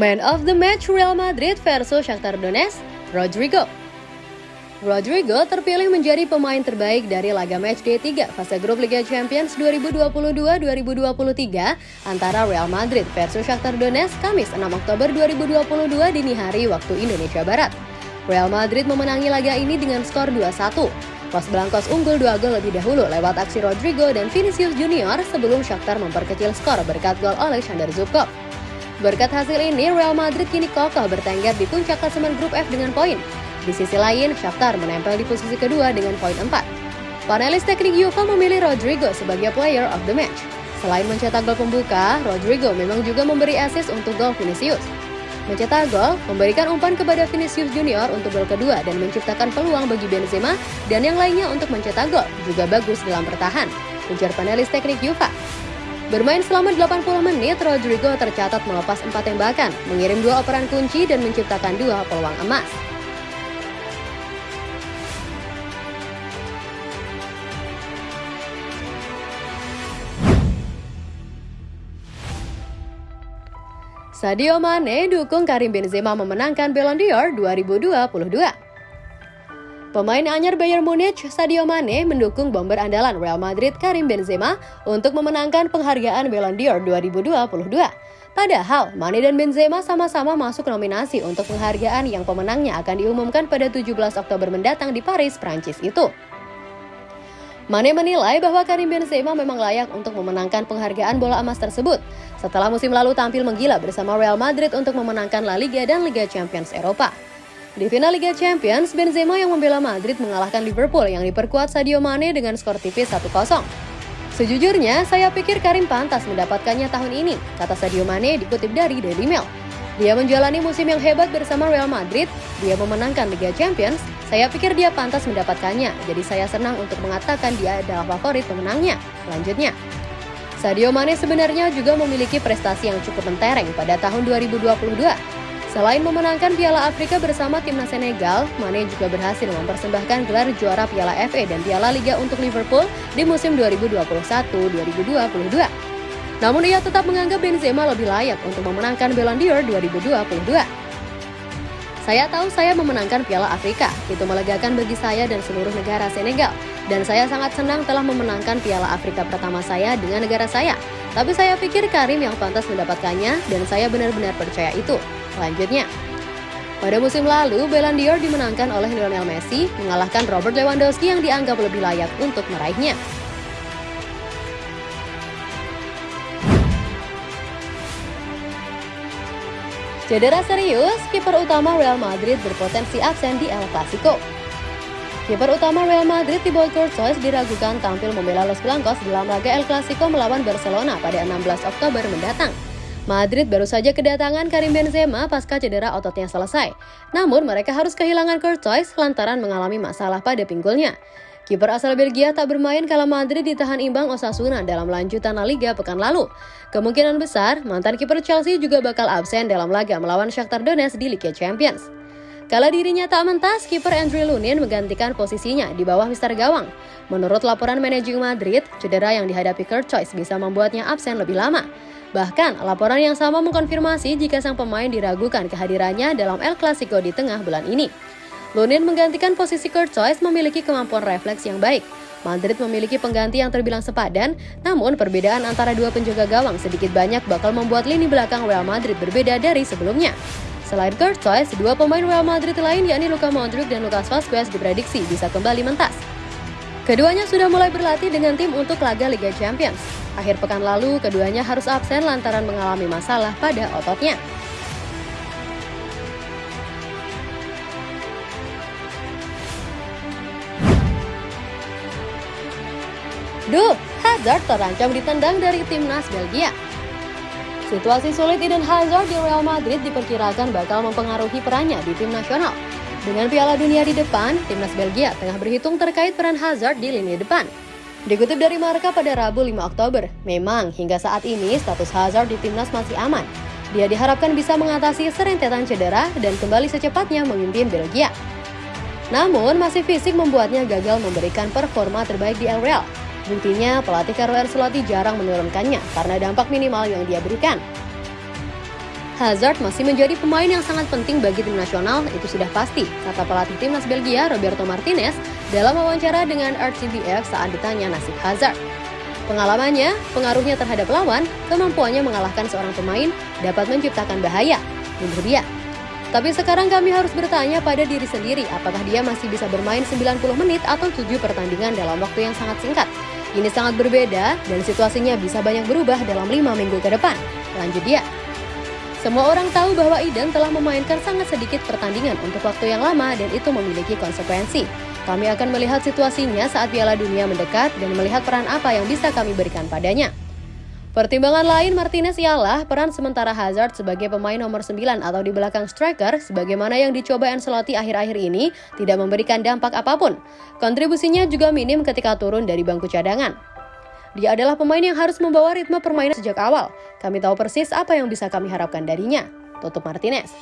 Man of the match Real Madrid versus Shakhtar Donetsk, Rodrigo. Rodrigo terpilih menjadi pemain terbaik dari laga matchday 3 fase grup Liga Champions 2022-2023 antara Real Madrid versus Shakhtar Donetsk Kamis 6 Oktober 2022 dini hari waktu Indonesia Barat. Real Madrid memenangi laga ini dengan skor 2-1. Los Blancos unggul dua gol lebih dahulu lewat aksi Rodrigo dan Vinicius Junior sebelum Shakhtar memperkecil skor berkat gol oleh Shandar Zubkov. Berkat hasil ini, Real Madrid kini kokoh bertengger di puncak klasemen grup F dengan poin di sisi lain, Shakhtar menempel di posisi kedua dengan poin 4. Panelis teknik Juve memilih Rodrigo sebagai player of the match. Selain mencetak gol pembuka, Rodrigo memang juga memberi assist untuk gol Vinicius. Mencetak gol, memberikan umpan kepada Vinicius Junior untuk gol kedua dan menciptakan peluang bagi Benzema dan yang lainnya untuk mencetak gol, juga bagus dalam bertahan, ujar panelis teknik Juve. Bermain selama 80 menit, Rodrigo tercatat melepas empat tembakan, mengirim dua operan kunci dan menciptakan dua peluang emas. Sadio Mane dukung Karim Benzema memenangkan Ballon d'Or 2022. Pemain anyar Bayern Munich, Sadio Mane, mendukung bomber andalan Real Madrid Karim Benzema untuk memenangkan penghargaan Ballon d'Or 2022. Padahal, Mane dan Benzema sama-sama masuk nominasi untuk penghargaan yang pemenangnya akan diumumkan pada 17 Oktober mendatang di Paris, Prancis itu. Mane menilai bahwa Karim Benzema memang layak untuk memenangkan penghargaan bola emas tersebut setelah musim lalu tampil menggila bersama Real Madrid untuk memenangkan La Liga dan Liga Champions Eropa. Di final Liga Champions, Benzema yang membela Madrid mengalahkan Liverpool yang diperkuat Sadio Mane dengan skor tipis 1-0. Sejujurnya, saya pikir Karim pantas mendapatkannya tahun ini, kata Sadio Mane dikutip dari Daily Mail. Dia menjalani musim yang hebat bersama Real Madrid, dia memenangkan Liga Champions, saya pikir dia pantas mendapatkannya, jadi saya senang untuk mengatakan dia adalah favorit pemenangnya. Lanjutnya, Sadio Mane sebenarnya juga memiliki prestasi yang cukup mentereng pada tahun 2022. Selain memenangkan Piala Afrika bersama timnas Senegal, Mane juga berhasil mempersembahkan gelar juara Piala FA dan Piala Liga untuk Liverpool di musim 2021-2022. Namun ia tetap menganggap Benzema lebih layak untuk memenangkan Ballon d'Or 2022. Saya tahu saya memenangkan Piala Afrika, itu melegakan bagi saya dan seluruh negara Senegal. Dan saya sangat senang telah memenangkan Piala Afrika pertama saya dengan negara saya. Tapi saya pikir Karim yang pantas mendapatkannya dan saya benar-benar percaya itu. Lanjutnya, pada musim lalu, Ballon d'Or dimenangkan oleh Lionel Messi, mengalahkan Robert Lewandowski yang dianggap lebih layak untuk meraihnya. Cedera serius, kiper utama Real Madrid berpotensi absen di El Clasico. Kiper utama Real Madrid Thibaut Courtois diragukan tampil membela Los Blancos dalam laga El Clasico melawan Barcelona pada 16 Oktober mendatang. Madrid baru saja kedatangan Karim Benzema pasca cedera ototnya selesai. Namun mereka harus kehilangan Courtois lantaran mengalami masalah pada pinggulnya. Kiper asal Belgia tak bermain kala Madrid ditahan imbang Osasuna dalam lanjutan La Liga pekan lalu. Kemungkinan besar, mantan kiper Chelsea juga bakal absen dalam laga melawan Shakhtar Donetsk di Liga Champions. Kala dirinya tak mentas, kiper Andrew Lunin menggantikan posisinya di bawah Mister Gawang. Menurut laporan manajemen Madrid, cedera yang dihadapi Kurt Choice bisa membuatnya absen lebih lama. Bahkan, laporan yang sama mengkonfirmasi jika sang pemain diragukan kehadirannya dalam El Clasico di tengah bulan ini. Lunin menggantikan posisi Kurt Choice memiliki kemampuan refleks yang baik. Madrid memiliki pengganti yang terbilang sepadan, namun perbedaan antara dua penjaga gawang sedikit banyak bakal membuat lini belakang Real Madrid berbeda dari sebelumnya. Selain Choice, dua pemain Real Madrid lain yakni Luka Modric dan Lucas Vazquez diprediksi bisa kembali mentas. Keduanya sudah mulai berlatih dengan tim untuk laga Liga Champions. Akhir pekan lalu, keduanya harus absen lantaran mengalami masalah pada ototnya. Duh, Hazard terancam ditendang dari timnas Belgia. Situasi sulit Eden Hazard di Real Madrid diperkirakan bakal mempengaruhi perannya di tim nasional. Dengan Piala Dunia di depan, timnas Belgia tengah berhitung terkait peran Hazard di lini depan. Dikutip dari Marka pada Rabu 5 Oktober, memang hingga saat ini status Hazard di timnas masih aman. Dia diharapkan bisa mengatasi serentetan cedera dan kembali secepatnya memimpin Belgia. Namun, masih fisik membuatnya gagal memberikan performa terbaik di El Real Buktinya, pelatih Carlo Ancelotti jarang menurunkannya karena dampak minimal yang dia berikan. Hazard masih menjadi pemain yang sangat penting bagi tim nasional, itu sudah pasti, kata pelatih timnas Belgia Roberto Martinez dalam wawancara dengan RTBF saat ditanya nasib Hazard. Pengalamannya, pengaruhnya terhadap lawan, kemampuannya mengalahkan seorang pemain dapat menciptakan bahaya, menurut dia. Tapi sekarang kami harus bertanya pada diri sendiri apakah dia masih bisa bermain 90 menit atau 7 pertandingan dalam waktu yang sangat singkat. Ini sangat berbeda dan situasinya bisa banyak berubah dalam 5 minggu ke depan. Lanjut dia. Semua orang tahu bahwa Eden telah memainkan sangat sedikit pertandingan untuk waktu yang lama dan itu memiliki konsekuensi. Kami akan melihat situasinya saat Piala Dunia mendekat dan melihat peran apa yang bisa kami berikan padanya. Pertimbangan lain Martinez ialah peran sementara Hazard sebagai pemain nomor 9 atau di belakang striker sebagaimana yang dicoba Ancelotti akhir-akhir ini tidak memberikan dampak apa pun. Kontribusinya juga minim ketika turun dari bangku cadangan. Dia adalah pemain yang harus membawa ritme permainan sejak awal. Kami tahu persis apa yang bisa kami harapkan darinya. Tutup Martinez.